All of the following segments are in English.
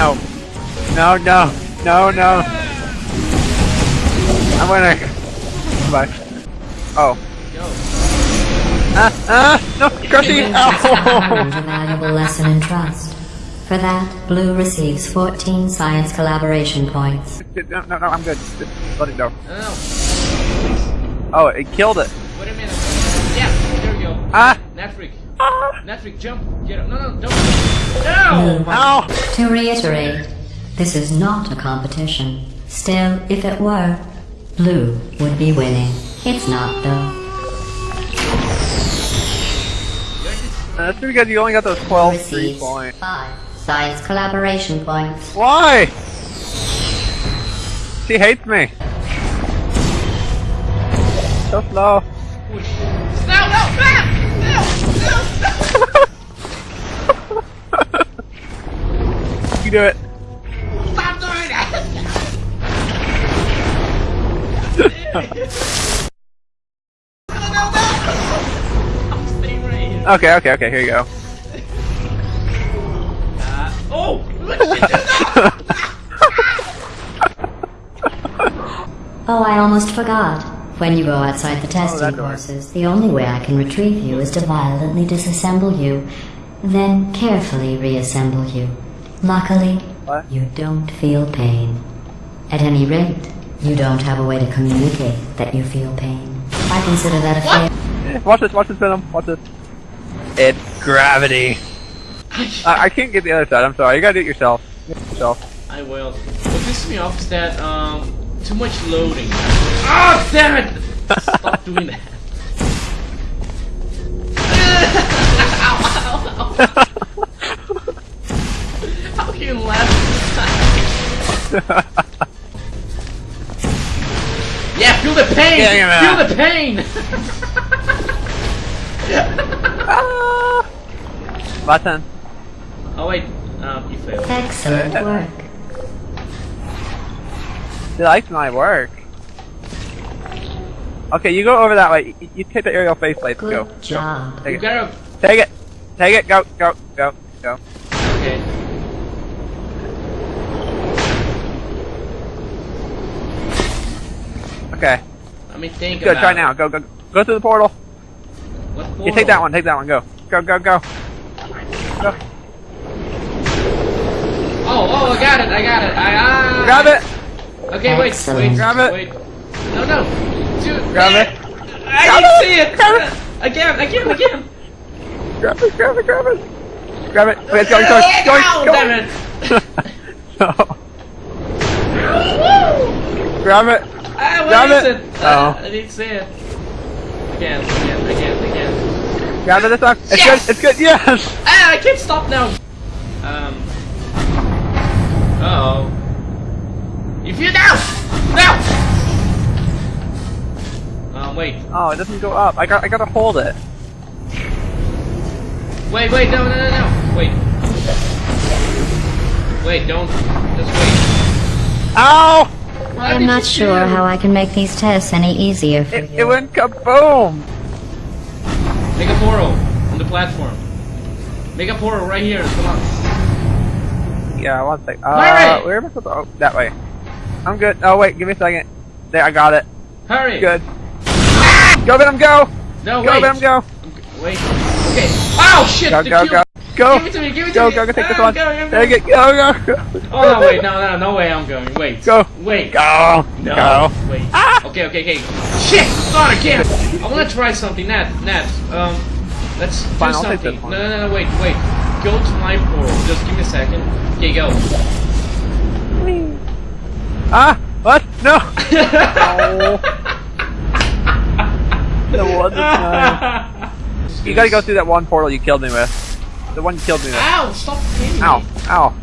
No. No, no. No, no. I'm winning. Bye. Oh. Yo. Ah, ah, no, crushing. Learned Ow. a valuable lesson in trust. For that, Blue receives 14 science collaboration points. No, no, no, I'm good. Just let it go. No, no, no. Oh, it killed it. Wait a minute. Yeah, there we go. Ah. Natfreak. Ah. Jump. Get up. No, no, don't. No! Ow. To reiterate, this is not a competition. Still, if it were, Blue would be winning. It's not though. That's pretty good. You only got those 12 free Receives points. 5 science collaboration points. Why? She hates me. So slow. You do it. Stop doing that! right. Okay, okay, okay. Here you go. Uh, oh! What did you do? Oh, I almost forgot. When you go outside the testing courses, the only way I can retrieve you is to violently disassemble you, then carefully reassemble you. Luckily, What? you don't feel pain. At any rate, you don't have a way to communicate that you feel pain. I consider that a fail. Eh, Watch this, watch this, Venom. Watch this. It's gravity. I, I can't get the other side. I'm sorry. You gotta do it yourself. Do yourself. I will. What pisses me off is that, um, too much loading. Oh, damn it! Stop doing that. ow, ow, ow. How can you laugh? yeah, feel the pain! Yeah, yeah, feel the pain! ah! Button. oh wait, um, you failed. Excellent work. She likes my work. Okay, you go over that way. You, you take the aerial faceplate. Good Go. job. Take it. gotta. Take it. Take it. Go. Go. Go. Go. Okay. Okay. Let me think Good. about Try it. now. Go. Go. Go through the portal. What You take that one. Take that one. Go. Go. Go. Go. Go. Oh, oh, I got it, I got it. I, ah. Grab it. Okay, wait, Excellent. wait. Grab it. Wait. No, no. Dude. Grab it. I Grab didn't it. see it. Grab it. Again, again, again. Grab it. Grab it. Grab it. Grab it. Okay, it's going. Going. Going. Ow, going. damn it. no. Woo! Grab it. Ah, Grab where is it. it? Oh. Uh, I didn't see it. Again, again, again, again. Grab it this time. It's Yes. good. It's good. Yes. Ah, I can't stop now. Um. Oh, it doesn't go up. I got. I gotta hold it. Wait, wait, no, no, no, no. Wait. Wait, don't. Just wait. Ow! What I'm not sure how I can make these tests any easier for It, you. it went kaboom! Make a portal on the platform. Make a portal right here. Come on. Yeah, one sec. Uh, Larry! where am I supposed to? Oh, that way. I'm good. Oh wait, give me a second. There, I got it. Hurry. Good. Go, Venom, go! No, Go, wait. Venom, go! Wait. Okay. Oh shit! Go, go, go! Go! Give it to me. Give it to Go, me. go, go! Take this Ah, one. Go, go, go. Take it. Go, go, go! Oh no! Wait. No, no, no way. I'm going. Wait. Go. Wait. Go! No. Go! Wait. Ah! Okay, okay, okay. Shit! Not again! I wanna try something. Nat, Nat, um, let's do I'll something. this No, no, no, wait, wait. Go to my portal. Just give me a second. Okay, go. Ah! What? No! No. The one time. You gotta go through that one portal you killed me with. The one you killed me with. Ow! Stop hitting me. Ow! Ow!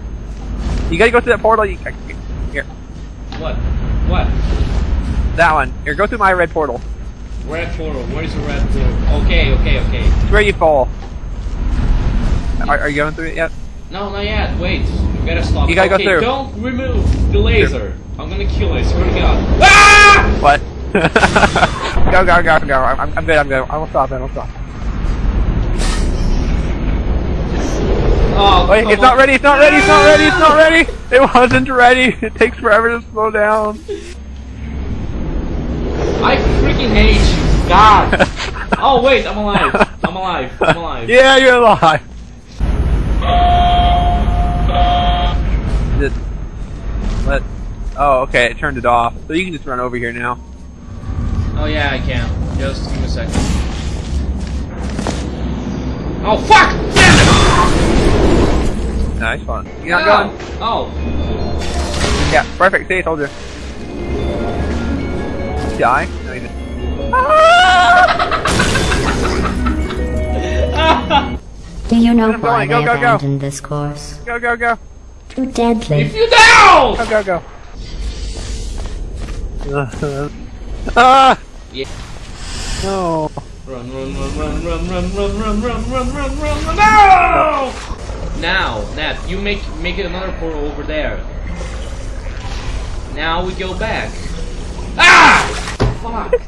You gotta go through that portal. You here. What? What? That one. Here, go through my red portal. Red portal. Where is the red portal? Okay, okay, okay. It's where you fall. Are, are you going through it yet? No, not yet. Wait. You gotta stop. You gotta go okay, through. Don't remove the laser. I'm gonna kill it. Swear to God. Ah! What? go, go, go, go. I'm, I'm good, I'm good. I will stop it, I will stop. Oh, Wait, it's not ready, it's not ready, it's not ready, it's not ready! It wasn't ready! It takes forever to slow down. I freaking hate you. God. oh wait, I'm alive. I'm alive. I'm alive. yeah, you're alive. Just let. Oh, okay, it turned it off. So you can just run over here now. Oh yeah, I can. Just give me a second. Oh fuck! Damn it! Nice one. You're it! not oh. going. Oh. Yeah, perfect. See, I told you. Die? No, you didn't. Do you know I'm why going. Go, they go, go. abandoned this course? Go, go, go. Too deadly. if you down! Go, go, go. ah! Yeah. No. Run, run, run, run, run, run, run, run, run, run, run, run, run, no! Now, Nat, you make make it another portal over there. Now we go back. Ah! Fuck.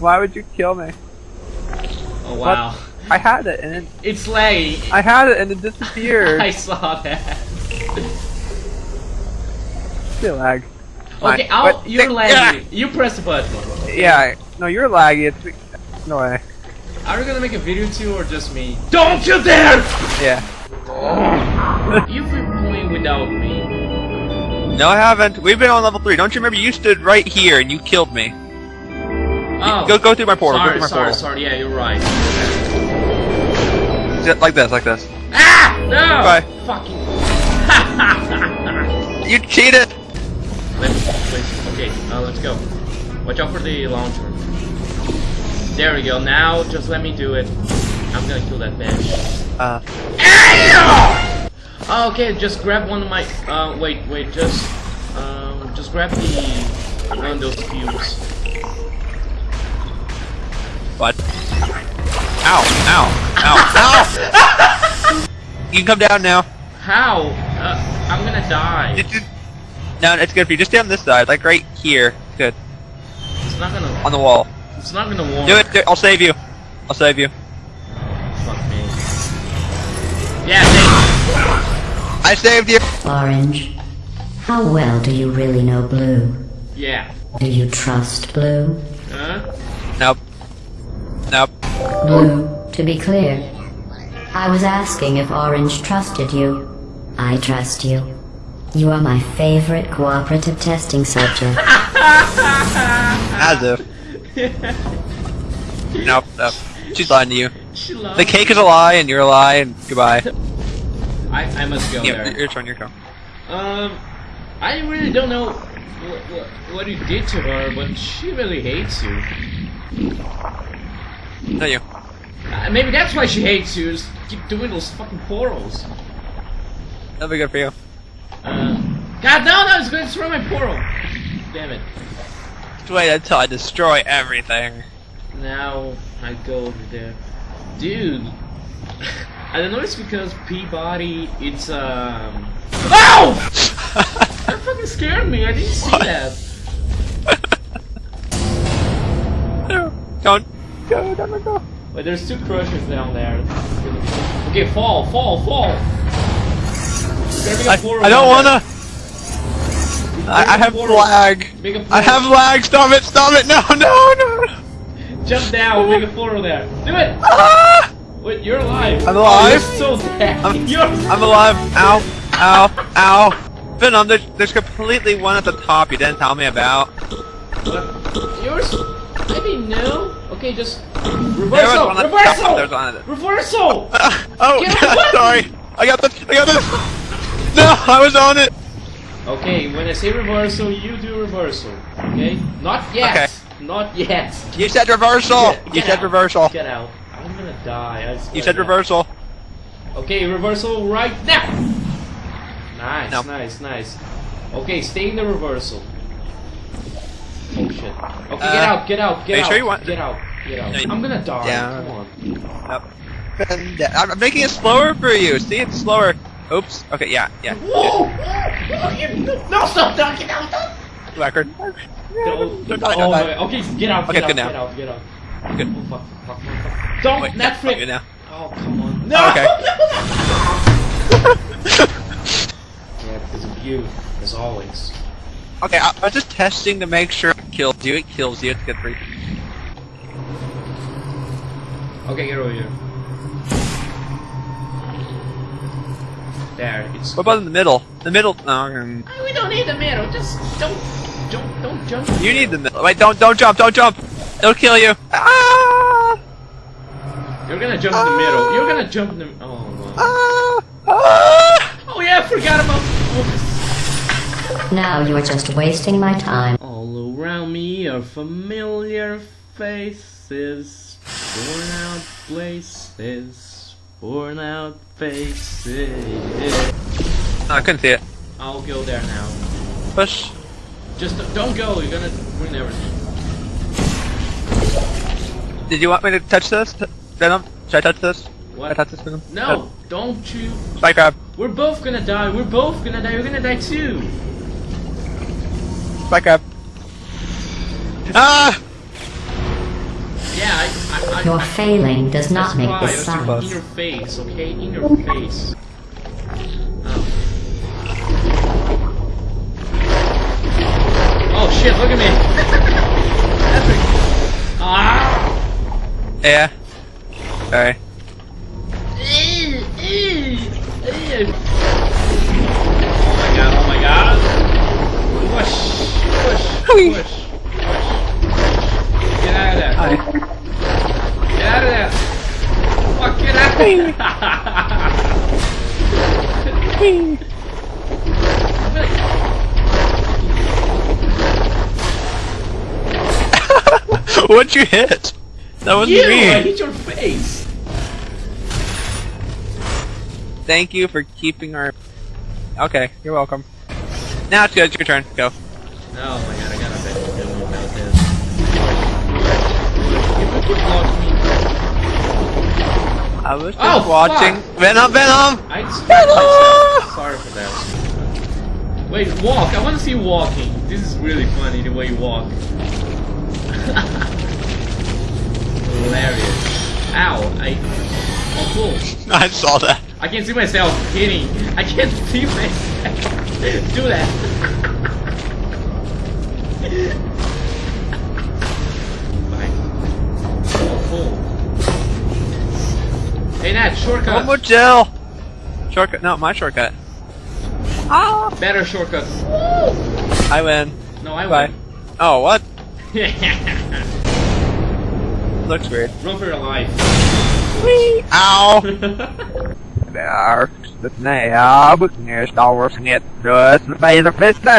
Why would you kill me? Oh wow. I had it and it, It's laggy. I had it and it disappeared. I saw that. Still lag. Okay, Fine. I'll, But- you're yeah. laggy. You press the button. Yeah. No, you're laggy. It's no way. Are you gonna make a video too, or just me? Don't you dare! Yeah. You've been playing without me. No, I haven't. We've been on level three. Don't you remember? You stood right here and you killed me. Oh. Go, go through my portal. Sorry, go through my sorry, portal. sorry. Yeah, you're right. Just like this, like this. Ah! No! Bye. Fucking. You cheated. Let me, please. Okay, uh, let's go. Watch out for the launcher. There we go. Now, just let me do it. I'm gonna kill that bitch. Uh, Oh, okay, just grab one of my. Uh, wait, wait, just. Um, just grab the. One of those cubes. what? Ow! Ow! Ow! Ow! you can come down now. How? Uh, I'm gonna die. Just, just, no, it's good for you. Just stay on this side, like right here. Good. It's not gonna. On the wall. It's not gonna work. Do it. Do it. I'll save you. I'll save you. Fuck me. Yeah, thanks. I saved you. Orange. How well do you really know Blue? Yeah. Do you trust Blue? Huh? Nope. Nope. Blue, to be clear, I was asking if Orange trusted you. I trust you. You are my favorite cooperative testing subject. As if. nope. Nope. She's lying to you. She loves The cake is a lie, and you're a lie, and goodbye. I, I must go Yeah, there. your turn. Your turn. Um, I really don't know what, what, what you did to her, but she really hates you. No, you. Uh, maybe that's why she hates you, is keep doing those fucking portals. That'll be good for you. Uh, God, no, no, it's going to destroy my portal. Damn it. Just wait until I destroy everything. Now I go over there. Dude, I don't know it's because P-body, it's, um... OW! That fucking scared me, I didn't see What? that. Don't go, don't go. Wait, there's two crushers down there. Okay, fall, fall, fall! I, I don't wanna. I, I have lag. there. Make a I have lag. Stop it! Stop it! No! No! No! Jump down, make a portal there. Do it! Ah! Wait, you're alive. I'm Oh, alive. you're so dead. I'm-. I'm alive. Ow! Ow! Ow! Venom, there's, there's completely one at the top you didn't tell me about. What? Yours? I didn't. Okay, just reversal, one at the reversal, top. Reversal. Oh, Get on sorry. I got the. I got the. No, I was on it. Okay, when I say reversal, you do reversal. Okay? Not yet. Okay. Not yet. You said reversal. Get- you get said out. reversal. Get out. I'm gonna die. You said reversal. Okay, reversal right now. Nice, No. nice, nice. Okay, stay in the reversal. Oh shit. Okay, Uh, get out, get out, get out. sure you want- Get out, get out. I'm gonna die. Yeah. Come on. Nope. I'm making it slower for you. See, it's slower. Oops. Okay. Yeah. Yeah. Whoa! No, stop! No, get out! Stop. Good. Record. Go. Don't die, Oh don't my. die. Okay, get out, Okay, get out, now. get out, get out. Good. Oh, fuck, fuck, fuck, fuck. Don't, Wait, not no, frick. now. Oh, come on. No! Oh, okay. yeah, because of you, as always. Okay, I, I was just testing to make sure it kills you. It kills you. It's good for you. Okay, get over here. There, it's. What about in the middle? The middle. No, um, we don't need the middle. Just don't, don't, don't jump. you need the middle. Wait, don't, don't jump, don't jump. It'll kill you. Ah! You're gonna jump in the middle. You're gonna jump in the. Oh. Wow. Ah! Ah! Oh yeah, I forgot about. Now you are just wasting my time. All around me are familiar faces, worn out places, worn out faces. I couldn't see it. I'll go there now. Push. Just don't go. You're gonna ruin everything. Did you want me to touch this? Venom? Should I touch this? Should I touch this Venom? No, don't you. Spike grab. We're both gonna die. We're both gonna die. You're gonna die too. Spike grab. Ah! Yeah, I. I, I Your failing does not That's make why, this it's sound. In your face, okay? In your face. Oh. Oh shit, look at me! Epic! Ah! Yeah. Sorry. Ew, ew, ew. Oh my god, oh my god! Push, push, push, push. Get out of there. Hi. Get out of there! Fuck, get out of there! What'd you hit? That wasn't you! I hit your face! Thank you for keeping our. Okay, you're welcome. Now it's good. It's your turn. Go. Oh I was just Oh, watching. fuck. Venom, Venom. I myself. Sorry for that. Wait, walk. I want to see you walking. This is really funny the way you walk. Hilarious. Ow! I. Oh, cool. I saw that. I can't see myself hitting. I can't see myself. Do that. Cool. Shortcut. One more gel. Shortcut. No, my shortcut. Ah. Better shortcut. I win. No, I Bye. win. Oh, what? Looks weird. Run for your life. Ow. Där, det nära, buckner, Star Wars, net, röst, med bättre